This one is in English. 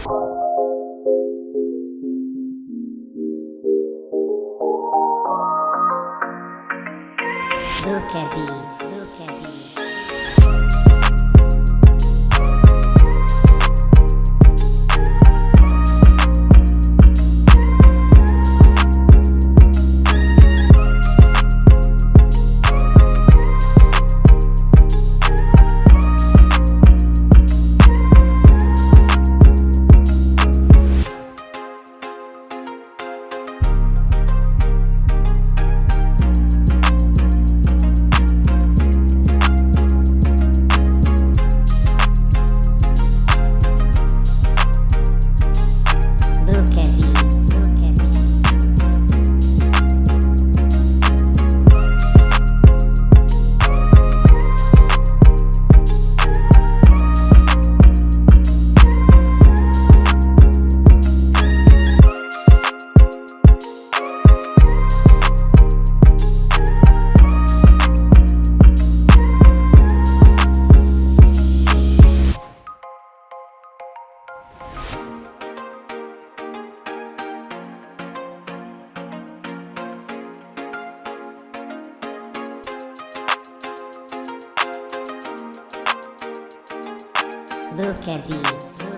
Look at these, look at these. Luca Beats.